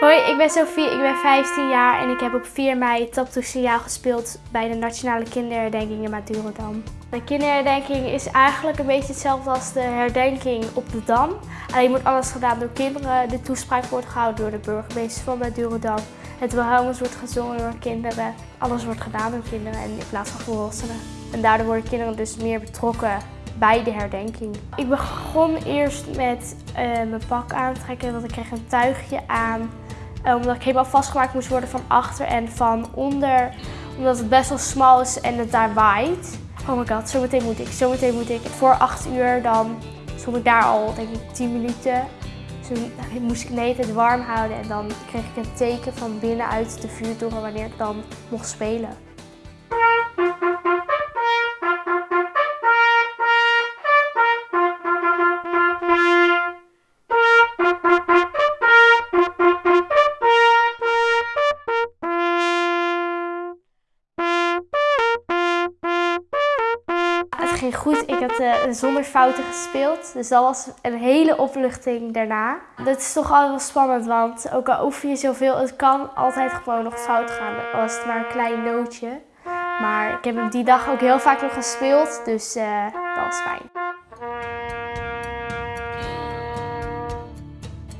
Hoi, ik ben Sophie, ik ben 15 jaar en ik heb op 4 mei Taptoe Signaal gespeeld bij de Nationale Kinderherdenking in Madurodam. De kinderherdenking is eigenlijk een beetje hetzelfde als de herdenking op de Dam. Alleen wordt alles gedaan door kinderen. De toespraak wordt gehouden door de burgemeester van Madurodam. Het Wilhelmus wordt gezongen door kinderen. Alles wordt gedaan door kinderen en in plaats van volwassenen. En daardoor worden kinderen dus meer betrokken bij de herdenking. Ik begon eerst met uh, mijn pak aantrekken, want ik kreeg een tuigje aan. Uh, omdat ik helemaal vastgemaakt moest worden van achter en van onder. Omdat het best wel smal is en het daar waait. Oh my god, zometeen moet ik, zometeen moet ik. Voor 8 uur dan stond ik daar al, denk ik, 10 minuten. Toen moest ik de het warm houden en dan kreeg ik een teken van binnenuit de vuurtoren wanneer ik dan mocht spelen. Ging goed. Ik had uh, zonder fouten gespeeld. Dus dat was een hele opluchting daarna. Dat is toch altijd wel spannend, want ook al oefen je zoveel, het kan altijd gewoon nog fout gaan. Al is het maar een klein nootje. Maar ik heb hem die dag ook heel vaak nog gespeeld, dus uh, dat was fijn.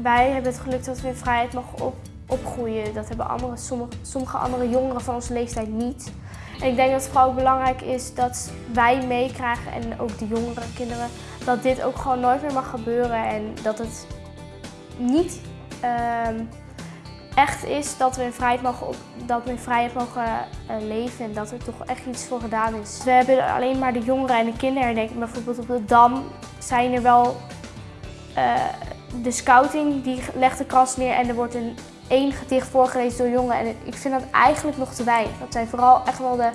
Wij hebben het geluk dat we in vrijheid mogen op, opgroeien. Dat hebben andere, sommige andere jongeren van onze leeftijd niet. En ik denk dat het vooral belangrijk is dat wij meekrijgen en ook de jongere kinderen, dat dit ook gewoon nooit meer mag gebeuren en dat het niet uh, echt is dat we in vrijheid mogen, dat we in vrijheid mogen uh, leven en dat er toch echt iets voor gedaan is. We hebben alleen maar de jongeren en de kinderen denk ik. Bijvoorbeeld op de Dam zijn er wel uh, de scouting die legt de kast neer en er wordt een één gedicht voorgelezen door jongen. En ik vind dat eigenlijk nog te weinig. Dat zijn vooral echt wel de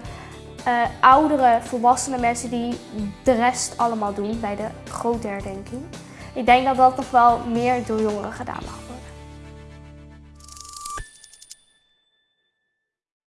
uh, oudere, volwassene mensen die de rest allemaal doen bij de grote herdenking. Ik denk dat dat nog wel meer door jongeren gedaan mag